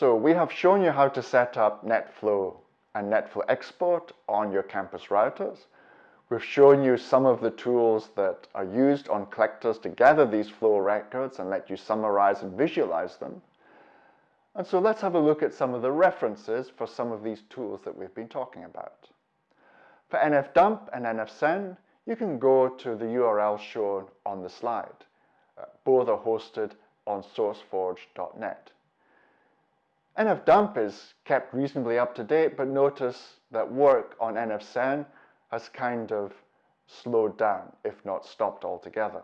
So we have shown you how to set up NetFlow and NetFlow export on your campus routers. We've shown you some of the tools that are used on collectors to gather these flow records and let you summarize and visualize them. And so let's have a look at some of the references for some of these tools that we've been talking about. For NFDump and NFSen, you can go to the URL shown on the slide. Uh, both are hosted on sourceforge.net. NFDump is kept reasonably up to date, but notice that work on NFSen has kind of slowed down, if not stopped altogether.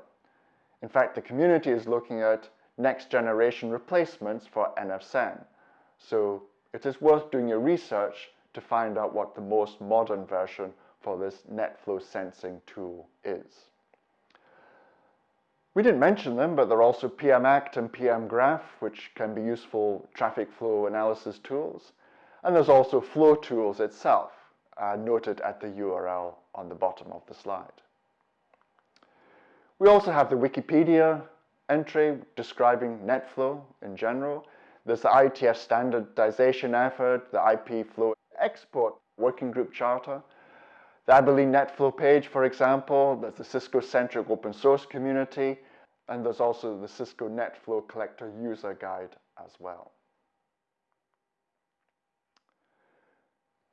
In fact, the community is looking at next generation replacements for NFSen. So it is worth doing your research to find out what the most modern version for this NetFlow sensing tool is. We didn't mention them, but there are also pmacct and PMGraph, which can be useful traffic flow analysis tools. And there's also Flow Tools itself, uh, noted at the URL on the bottom of the slide. We also have the Wikipedia entry describing NetFlow in general. There's the IETF standardization effort, the IP flow export working group charter, the Abilene NetFlow page, for example, there's the Cisco-centric open source community, and there's also the Cisco NetFlow Collector user guide as well.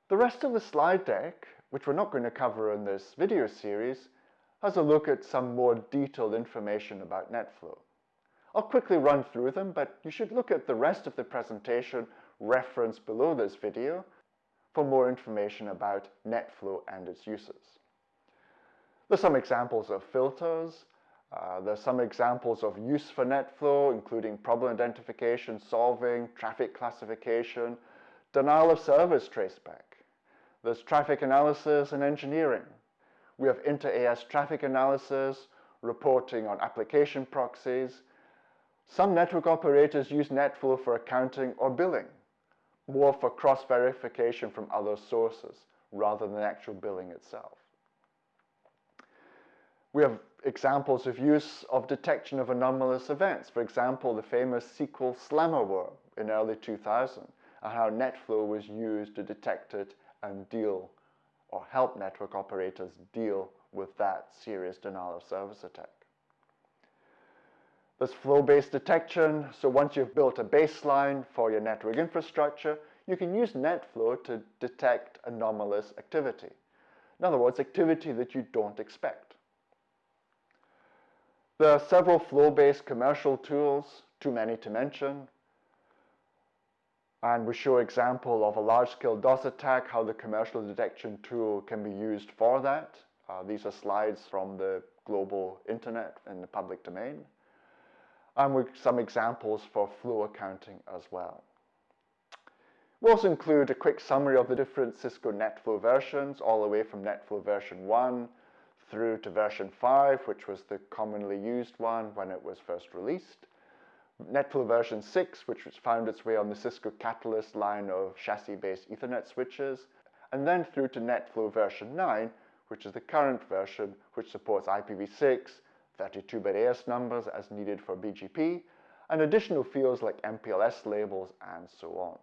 The rest of the slide deck, which we're not going to cover in this video series, has a look at some more detailed information about NetFlow. I'll quickly run through them, but you should look at the rest of the presentation referenced below this video for more information about NetFlow and its uses. There's some examples of filters. Uh, there's some examples of use for NetFlow, including problem identification, solving, traffic classification, denial of service traceback. There's traffic analysis and engineering. We have inter-AS traffic analysis, reporting on application proxies. Some network operators use NetFlow for accounting or billing more for cross-verification from other sources rather than actual billing itself. We have examples of use of detection of anomalous events. For example, the famous SQL slammer worm in early 2000 and how NetFlow was used to detect it and deal or help network operators deal with that serious denial of service attack. There's flow-based detection. So once you've built a baseline for your network infrastructure, you can use NetFlow to detect anomalous activity. In other words, activity that you don't expect. There are several flow-based commercial tools, too many to mention. And we show example of a large-scale DOS attack, how the commercial detection tool can be used for that. Uh, these are slides from the global internet in the public domain and with some examples for flow accounting as well. We'll also include a quick summary of the different Cisco NetFlow versions, all the way from NetFlow version 1 through to version 5, which was the commonly used one when it was first released. NetFlow version 6, which found its way on the Cisco Catalyst line of chassis-based Ethernet switches, and then through to NetFlow version 9, which is the current version, which supports IPv6, 32-bit AS numbers as needed for BGP, and additional fields like MPLS labels and so on.